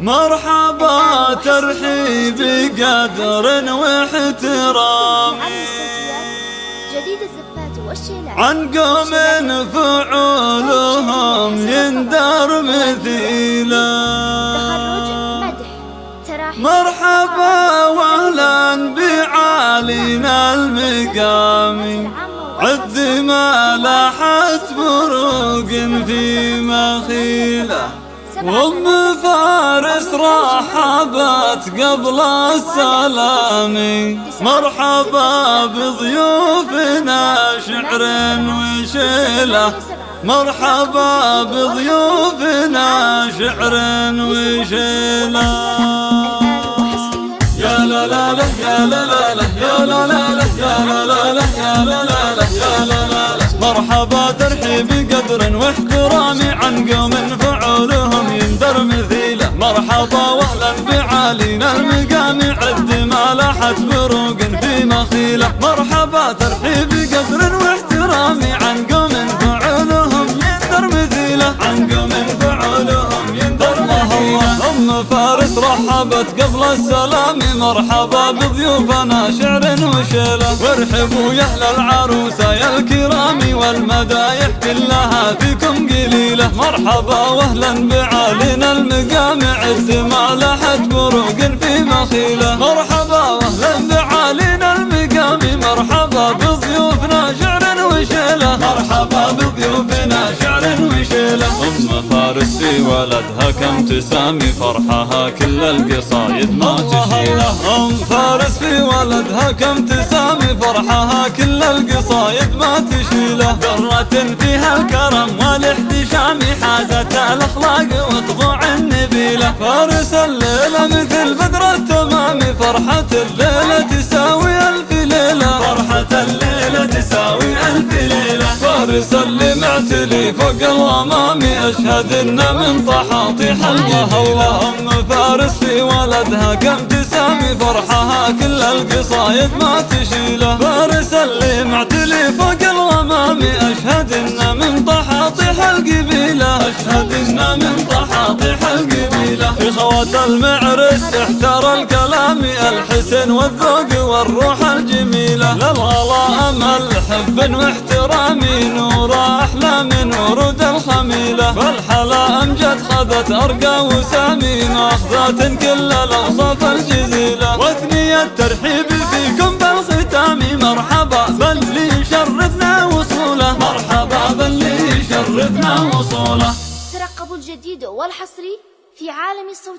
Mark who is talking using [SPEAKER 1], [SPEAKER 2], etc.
[SPEAKER 1] مرحبا ترحيب قدر واحترام عن قوم فعولهم يندر مثيلا. مرحبا واهلا بعالينا المقام. عد ما لاحت بروق في مخيلة. وام فارس رحبت قبل السلام مرحبا بضيوفنا شعر وشيله مرحبا بضيوفنا شعر وشيله يا لا لا لا يا لا لا لا يا لا لا لا يا لا لا لا يا لا لا لا يا لا لا لا مرحبا ترحيب مرحبا واهلا بعالينا المقام. عد ما لاحت بروق في مخيلة. مرحبا ترحيب قدر واحترام. عن قوم فعولهم يندر مثيله عن قوم فعولهم يندر مثيله أم فارس رحبت قبل السلام. مرحبا بضيوفنا شعر وشيلة. وارحبوا يا أهل العروسه يا الكرام. والمدايح كلها فيكم قليلة. مرحبا واهلا بعالينا المقام عز ما لحت بروق في مخيله. مرحبا واهلا بعالينا المقام. مرحبا بضيوفنا شعر وشيله. مرحبا بضيوفنا شعر وشيله. أم فارس في ولدها كم تسامي. فرحها كل القصايد ما تشيله. أم فارس في ولدها كم تسامي. فرحها كل القصايد ما تشيله. درة فيها الكرم والاحتشام. حازت الأخلاق النبيله فارس الليلة مثل بدر التمام فرحة الليلة تساوي ألف ليلة. فرحة الليلة تساوي ألف ليلة. فارس اللي معتلي فوق الغمام أشهد انه من طحاطيح القهوه أم فارس في ولدها كم تسامي فرحها كل القصايد ما تشيله فارس اللي معتلي فوق الغمام أشهد انه من طحاطيح القبيله أشهد انه من طحاطيح القبيله خوات المعرس احتر الكلام الحسن والذوق والروح الجميلة. للغلاء الحب واحترام نور أحلام ورود الخميله فالحلا أمجد خذت أرقى وسامي ماخذات كل الاوصاف الجزيلة. واثني الترحيب فيكم بالختام مرحبا باللي شرفنا وصوله. مرحبا باللي شرفنا وصوله.
[SPEAKER 2] ترقبوا الجديد والحصري في عالم الصوت